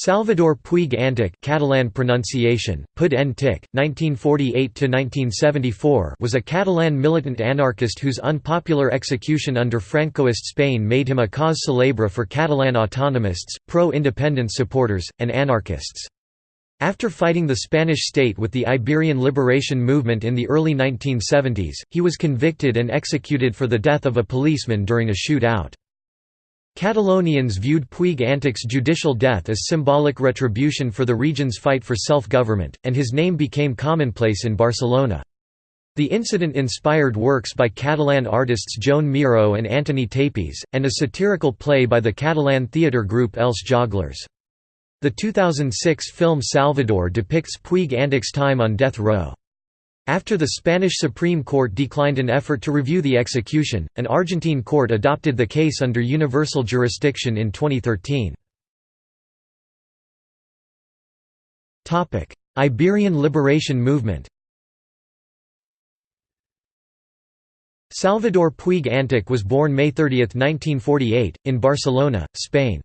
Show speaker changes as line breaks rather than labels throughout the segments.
Salvador Puig Antich Catalan pronunciation, Pud Tic, 1948–1974 was a Catalan militant anarchist whose unpopular execution under Francoist Spain made him a cause célèbre for Catalan autonomists, pro-independence supporters, and anarchists. After fighting the Spanish state with the Iberian liberation movement in the early 1970s, he was convicted and executed for the death of a policeman during a shootout. Catalonians viewed Puig Antich's judicial death as symbolic retribution for the region's fight for self-government, and his name became commonplace in Barcelona. The incident inspired works by Catalan artists Joan Miró and Antoni Tàpies, and a satirical play by the Catalan theatre group Els Joglars. The 2006 film Salvador depicts Puig Antich's time on death row. After the Spanish Supreme Court declined an effort to review the execution, an Argentine court adopted the case under universal jurisdiction in 2013. Iberian liberation movement Salvador Puig Antich was born May 30, 1948, in Barcelona, Spain.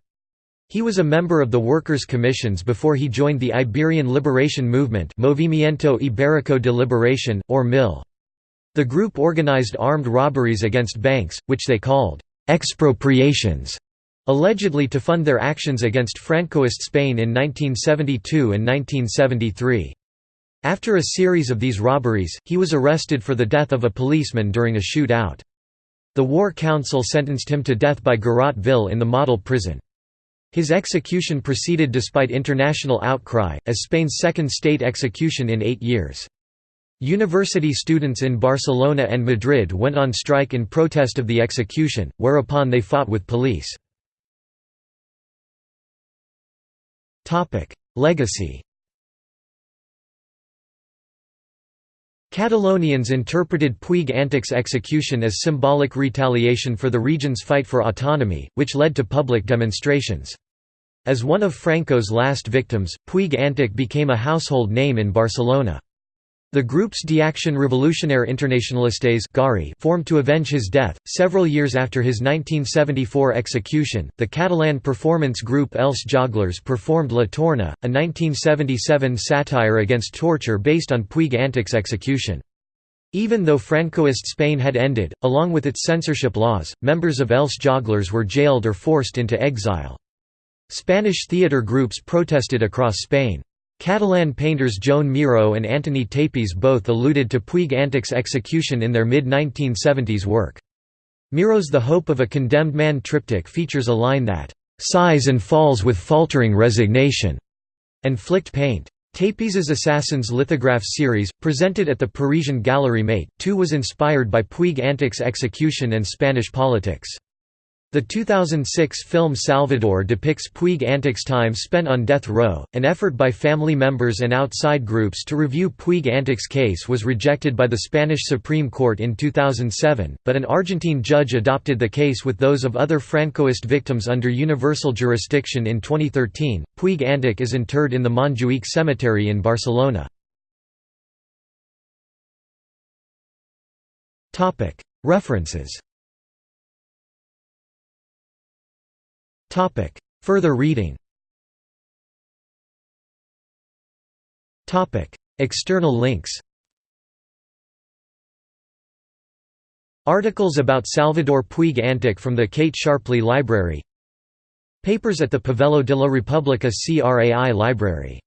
He was a member of the Workers' Commissions before he joined the Iberian Liberation Movement Movimiento Ibérico de Liberación, or MIL. The group organized armed robberies against banks, which they called «expropriations», allegedly to fund their actions against Francoist Spain in 1972 and 1973. After a series of these robberies, he was arrested for the death of a policeman during a shootout. The War Council sentenced him to death by garrote vil in the model prison. His execution proceeded despite international outcry, as Spain's second state execution in eight years. University students in Barcelona and Madrid went on strike in protest of the execution, whereupon they fought with police. Legacy Catalonians interpreted Puig Antich's execution as symbolic retaliation for the region's fight for autonomy, which led to public demonstrations. As one of Franco's last victims, Puig Antich became a household name in Barcelona. The groups d'Action Révolutionnaire Internationalistes formed to avenge his death. Several years after his 1974 execution, the Catalan performance group Els Joglars performed La Torna, a 1977 satire against torture based on Puig Antich's execution. Even though Francoist Spain had ended, along with its censorship laws, members of Els Joglars were jailed or forced into exile. Spanish theatre groups protested across Spain. Catalan painters Joan Miró and Antoni Tàpies both alluded to Puig Antich's execution in their mid-1970s work. Miró's The Hope of a Condemned Man triptych features a line that, "...sighs and falls with faltering resignation", and flicked paint. Tàpies's Assassins lithograph series, presented at the Parisian Galerie Maeght, too was inspired by Puig Antich's execution and Spanish politics. The 2006 film Salvador depicts Puig Antich's time spent on death row. An effort by family members and outside groups to review Puig Antich's case was rejected by the Spanish Supreme Court in 2007, but an Argentine judge adopted the case with those of other Francoist victims under universal jurisdiction in 2013. Puig Antich is interred in the Montjuïc Cemetery in Barcelona. References Further reading. Topic. External links. Articles about Salvador Puig Antich from the Kate Sharpley Library. Papers at the Pavelló de la República CRAI Library